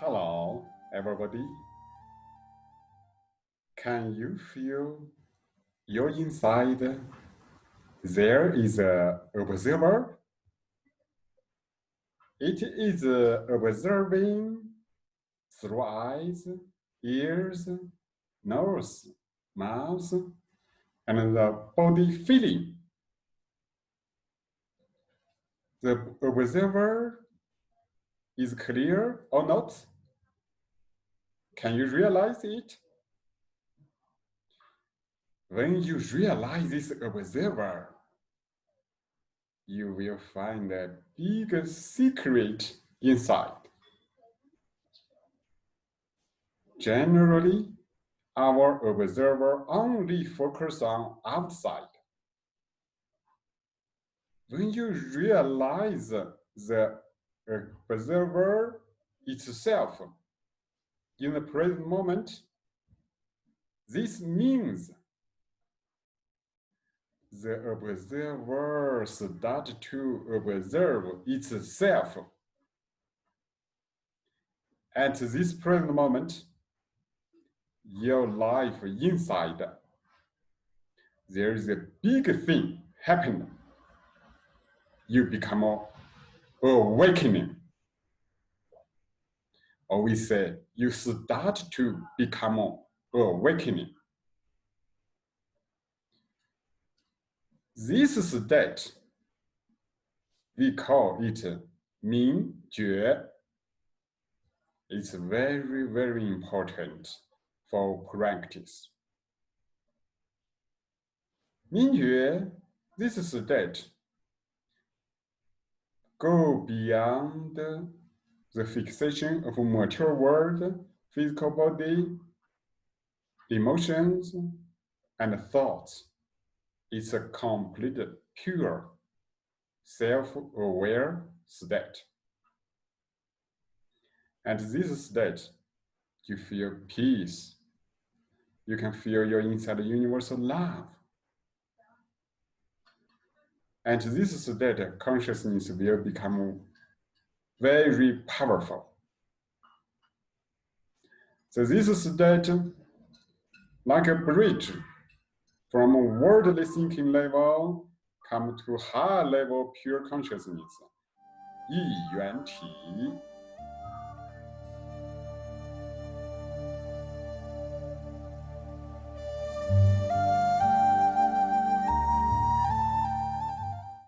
Hello, everybody. Can you feel your inside? There is a observer. It is observing through eyes, ears, nose, mouth, and the body feeling. The observer is clear or not? Can you realize it? When you realize this observer, you will find a big secret inside. Generally, our observer only focus on outside. When you realize the observer itself in the present moment, this means the observer start to observe itself. At this present moment, your life inside, there is a big thing happening. You become awakening. Or we say, you start to become awakening. This is that we call it Ming Jue. It's very, very important for practice. Ming Jue, this that go beyond the fixation of a material world, physical body, emotions, and thoughts it's a complete, pure, self-aware state. And this state, you feel peace. You can feel your inside universal love. And this state consciousness will become very powerful. So this state, like a bridge, from a worldly thinking level come to high level pure consciousness, 一元体